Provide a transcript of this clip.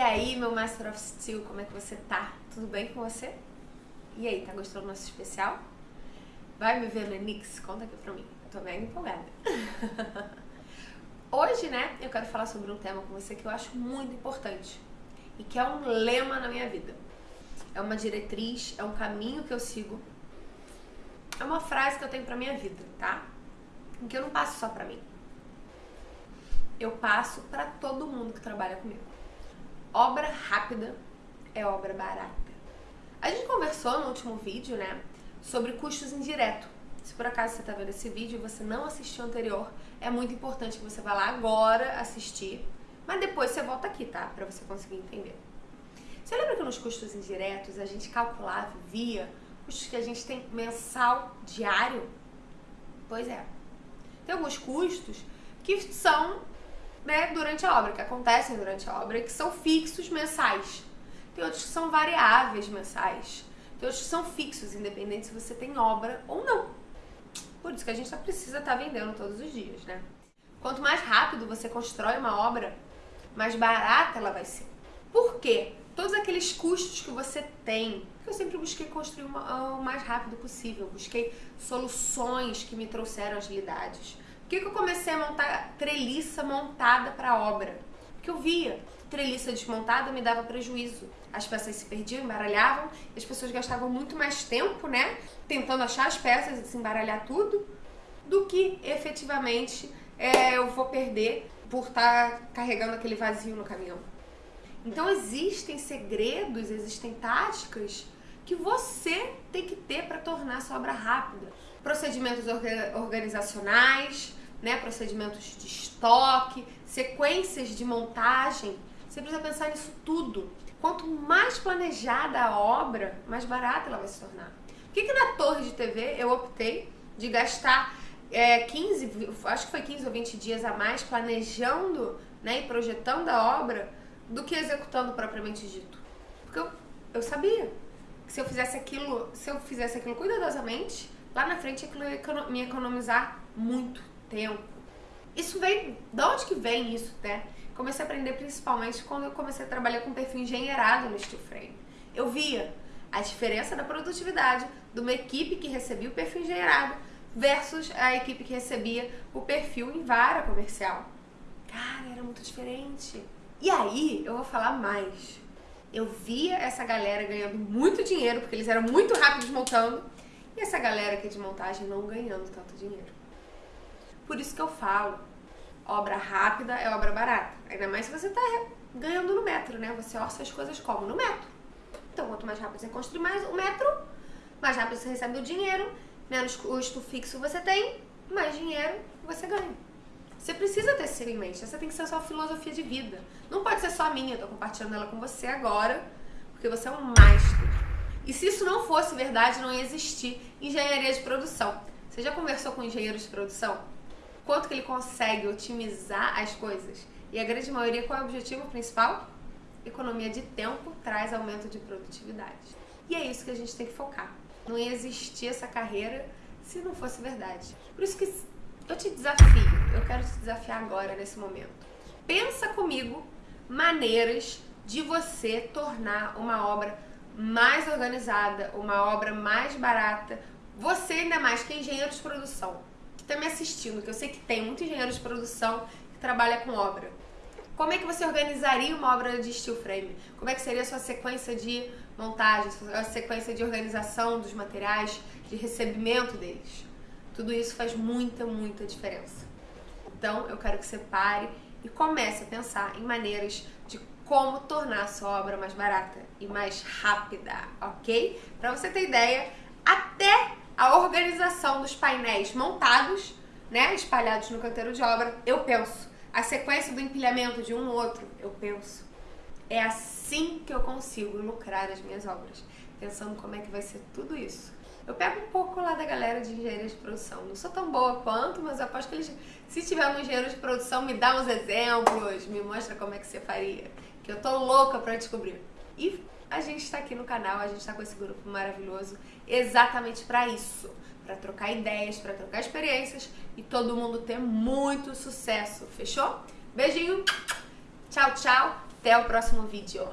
aí, meu Master of Steel, como é que você tá? Tudo bem com você? E aí, tá gostando do nosso especial? Vai me ver no? Conta aqui pra mim. Eu tô bem empolgada. Hoje, né, eu quero falar sobre um tema com você que eu acho muito importante e que é um lema na minha vida. É uma diretriz, é um caminho que eu sigo. É uma frase que eu tenho pra minha vida, tá? Que eu não passo só pra mim. Eu passo pra todo mundo que trabalha comigo. Obra rápida é obra barata. A gente conversou no último vídeo, né, sobre custos indiretos. Se por acaso você está vendo esse vídeo e você não assistiu anterior, é muito importante que você vá lá agora assistir, mas depois você volta aqui, tá? Para você conseguir entender. Você lembra que nos custos indiretos a gente calculava via custos que a gente tem mensal, diário? Pois é. Tem alguns custos que são né, durante a obra, que acontecem durante a obra que são fixos mensais. Tem outros que são variáveis mensais. Tem outros que são fixos, independente se você tem obra ou não. Por isso que a gente só precisa estar tá vendendo todos os dias, né? Quanto mais rápido você constrói uma obra, mais barata ela vai ser. Por quê? Todos aqueles custos que você tem, eu sempre busquei construir uma, o mais rápido possível, busquei soluções que me trouxeram agilidades que, que eu comecei a montar treliça montada para obra? Porque eu via treliça desmontada me dava prejuízo. As peças se perdiam, embaralhavam, as pessoas gastavam muito mais tempo, né, tentando achar as peças e desembaralhar tudo, do que efetivamente é, eu vou perder por estar tá carregando aquele vazio no caminhão. Então existem segredos, existem táticas que você tem que ter para tornar sua obra rápida. Procedimentos organizacionais, né, procedimentos de estoque, sequências de montagem. Você precisa pensar nisso tudo. Quanto mais planejada a obra, mais barata ela vai se tornar. Por que, que na torre de TV eu optei de gastar é, 15, acho que foi 15 ou 20 dias a mais planejando né, e projetando a obra do que executando propriamente dito? Porque eu, eu sabia que se eu fizesse aquilo, se eu fizesse aquilo cuidadosamente, lá na frente ia me economizar muito tempo. Isso vem. De onde que vem isso, né? Comecei a aprender principalmente quando eu comecei a trabalhar com perfil engenheirado no steel frame. Eu via a diferença da produtividade de uma equipe que recebia o perfil engenheirado versus a equipe que recebia o perfil em vara comercial. Cara, era muito diferente. E aí, eu vou falar mais. Eu via essa galera ganhando muito dinheiro, porque eles eram muito rápidos montando, e essa galera aqui de montagem não ganhando tanto dinheiro. Por isso que eu falo, obra rápida é obra barata. Ainda mais se você está ganhando no metro, né? Você orça as coisas como? No metro. Então, quanto mais rápido você construir mais o metro, mais rápido você recebe o dinheiro, menos custo fixo você tem, mais dinheiro você ganha. Você precisa ter isso em mente. Essa tem que ser a sua filosofia de vida. Não pode ser só a minha, eu tô compartilhando ela com você agora, porque você é um master. E se isso não fosse verdade, não ia existir engenharia de produção. Você já conversou com engenheiros de produção? Quanto que ele consegue otimizar as coisas. E a grande maioria, qual é o objetivo principal? Economia de tempo traz aumento de produtividade. E é isso que a gente tem que focar. Não ia existir essa carreira se não fosse verdade. Por isso que eu te desafio, eu quero te desafiar agora, nesse momento. Pensa comigo maneiras de você tornar uma obra mais organizada, uma obra mais barata. Você, ainda mais que é engenheiro de produção, está me assistindo, que eu sei que tem muito engenheiro de produção que trabalha com obra. Como é que você organizaria uma obra de steel frame? Como é que seria a sua sequência de montagem, a sequência de organização dos materiais, de recebimento deles? Tudo isso faz muita, muita diferença. Então, eu quero que você pare e comece a pensar em maneiras de como tornar a sua obra mais barata e mais rápida, ok? Para você ter ideia, até a organização dos painéis montados, né, espalhados no canteiro de obra, eu penso. A sequência do empilhamento de um no outro, eu penso. É assim que eu consigo lucrar as minhas obras, pensando como é que vai ser tudo isso. Eu pego um pouco lá da galera de engenharia de produção. Não sou tão boa quanto, mas aposto que eles, se tiver um engenheiro de produção, me dá uns exemplos, me mostra como é que você faria. Que eu tô louca para descobrir. E a gente está aqui no canal, a gente está com esse grupo maravilhoso exatamente para isso, para trocar ideias, para trocar experiências e todo mundo ter muito sucesso, fechou? Beijinho, tchau, tchau, Até o próximo vídeo.